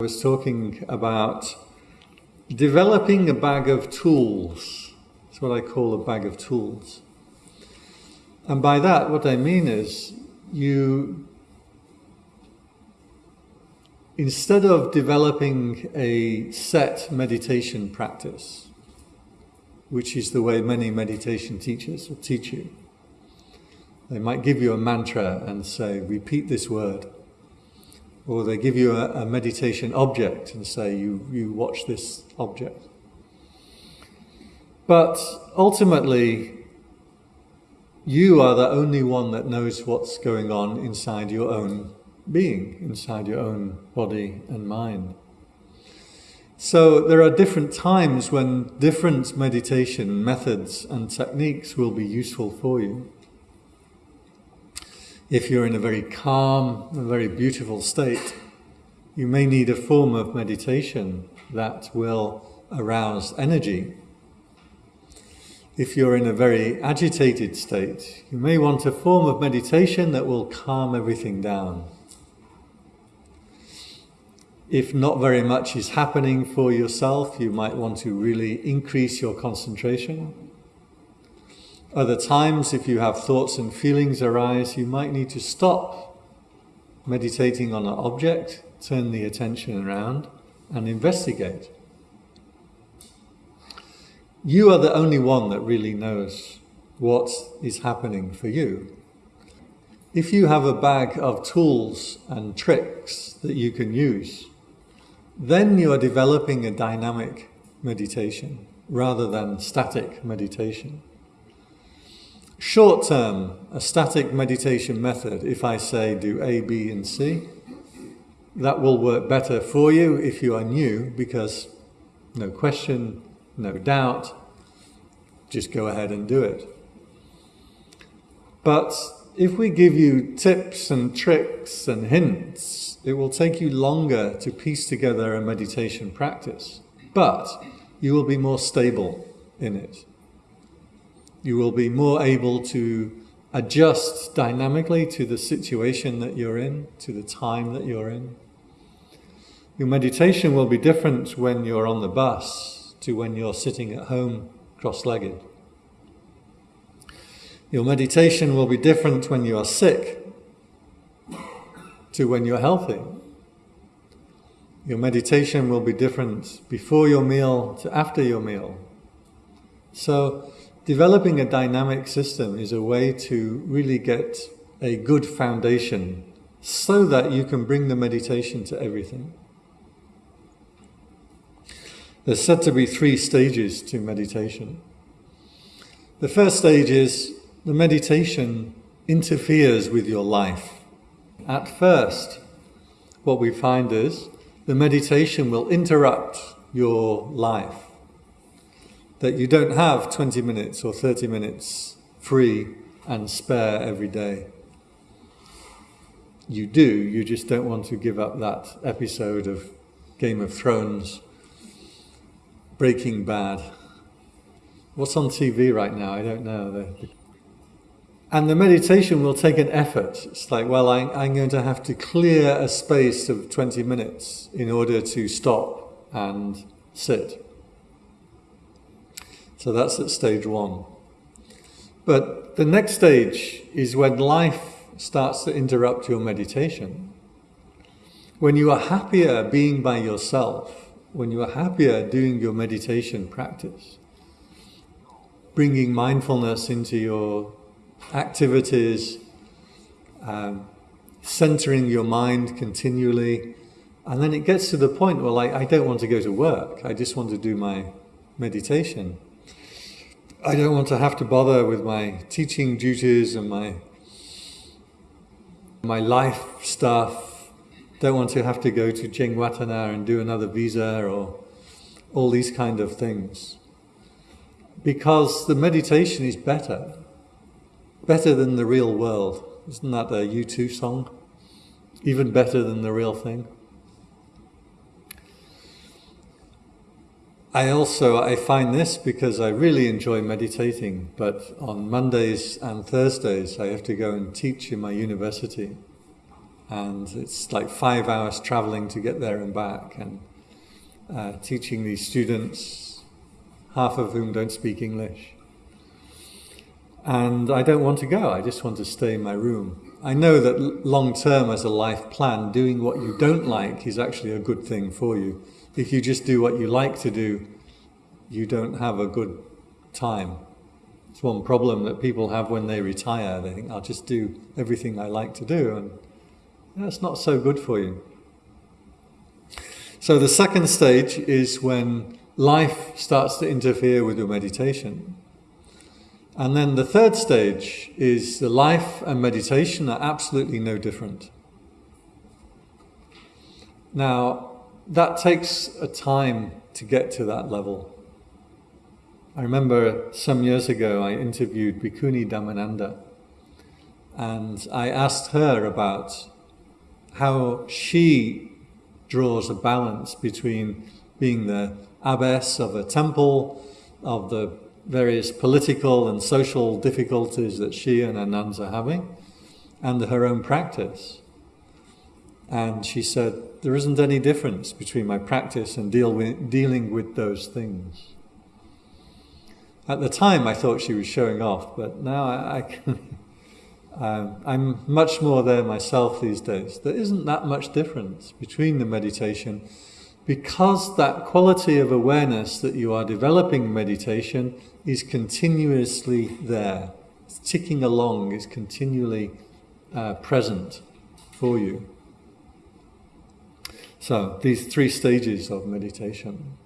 I was talking about developing a bag of tools. That's what I call a bag of tools. And by that, what I mean is you, instead of developing a set meditation practice, which is the way many meditation teachers will teach you, they might give you a mantra and say, repeat this word. Or they give you a, a meditation object and say, you, you watch this object. But ultimately, you are the only one that knows what's going on inside your own being, inside your own body and mind. So there are different times when different meditation methods and techniques will be useful for you. If you're in a very calm, a very beautiful state, you may need a form of meditation that will arouse energy. If you're in a very agitated state, you may want a form of meditation that will calm everything down. If not very much is happening for yourself, you might want to really increase your concentration. Other times, if you have thoughts and feelings arise, you might need to stop meditating on an object, turn the attention around, and investigate. You are the only one that really knows what is happening for you. If you have a bag of tools and tricks that you can use, then you are developing a dynamic meditation rather than static meditation. Short term, a static meditation method, if I say do A, B and C, that will work better for you if you are new because no question, no doubt, just go ahead and do it. But if we give you tips and tricks and hints, it will take you longer to piece together a meditation practice, but you will be more stable in it you will be more able to adjust dynamically to the situation that you're in, to the time that you're in. Your meditation will be different when you're on the bus to when you're sitting at home cross-legged. Your meditation will be different when you are sick to when you're healthy. Your meditation will be different before your meal to after your meal. So developing a dynamic system is a way to really get a good foundation so that you can bring the meditation to everything. There's said to be three stages to meditation. The first stage is the meditation interferes with your life. At first, what we find is the meditation will interrupt your life that you don't have 20 minutes or 30 minutes free and spare every day. You do, you just don't want to give up that episode of Game of Thrones, Breaking Bad. What's on TV right now? I don't know. And the meditation will take an effort. It's like, well, I, I'm going to have to clear a space of 20 minutes in order to stop and sit. So that's at stage one. But the next stage is when life starts to interrupt your meditation. When you are happier being by yourself, when you are happier doing your meditation practice, bringing mindfulness into your activities, um, centering your mind continually, and then it gets to the point where like, I don't want to go to work, I just want to do my meditation. I don't want to have to bother with my teaching duties and my my life stuff. Don't want to have to go to Chinguatemala and do another visa or all these kind of things. Because the meditation is better. Better than the real world. Isn't that a U2 song? Even better than the real thing. I also, I find this because I really enjoy meditating, but on Mondays and Thursdays I have to go and teach in my university. and it's like five hours traveling to get there and back, and uh, teaching these students, half of whom don't speak English. And I don't want to go, I just want to stay in my room. I know that long term, as a life plan, doing what you don't like is actually a good thing for you. If you just do what you like to do, you don't have a good time. It's one problem that people have when they retire. They think, I'll just do everything I like to do, and that's not so good for you. So the second stage is when life starts to interfere with your meditation. And then the third stage is the life and meditation are absolutely no different. Now, that takes a time to get to that level. I remember some years ago I interviewed Bhikkhuni Dhammananda and I asked her about how she draws a balance between being the abbess of a temple, of the various political and social difficulties that she and her nuns are having, and her own practice. And she said, There isn't any difference between my practice and deal with, dealing with those things. At the time, I thought she was showing off, but now I, I can. Um, I'm much more there myself these days. There isn't that much difference between the meditation because that quality of awareness that you are developing meditation is continuously there. It's ticking along, it's continually uh, present for you. So, these three stages of meditation.